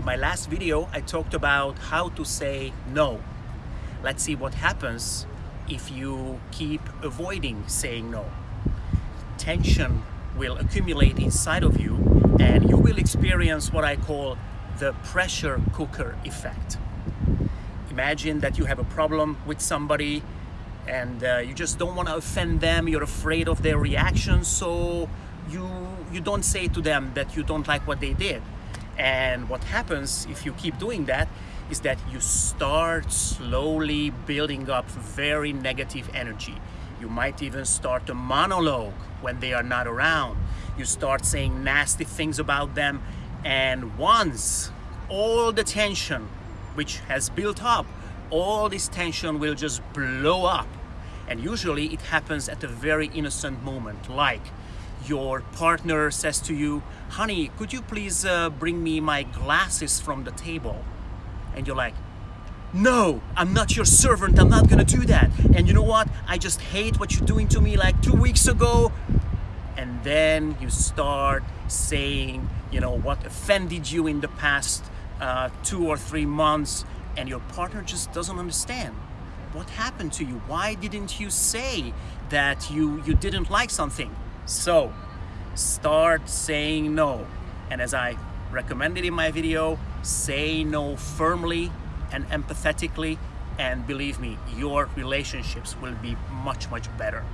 In my last video, I talked about how to say no. Let's see what happens if you keep avoiding saying no. Tension will accumulate inside of you and you will experience what I call the pressure cooker effect. Imagine that you have a problem with somebody and uh, you just don't want to offend them, you're afraid of their reaction, so you, you don't say to them that you don't like what they did. And what happens if you keep doing that is that you start slowly building up very negative energy. You might even start a monologue when they are not around. You start saying nasty things about them and once all the tension which has built up, all this tension will just blow up. And usually it happens at a very innocent moment like your partner says to you, honey, could you please uh, bring me my glasses from the table? And you're like, no, I'm not your servant, I'm not gonna do that. And you know what? I just hate what you're doing to me like two weeks ago. And then you start saying, you know, what offended you in the past uh, two or three months, and your partner just doesn't understand. What happened to you? Why didn't you say that you, you didn't like something? So start saying no. And as I recommended in my video, say no firmly and empathetically and believe me, your relationships will be much, much better.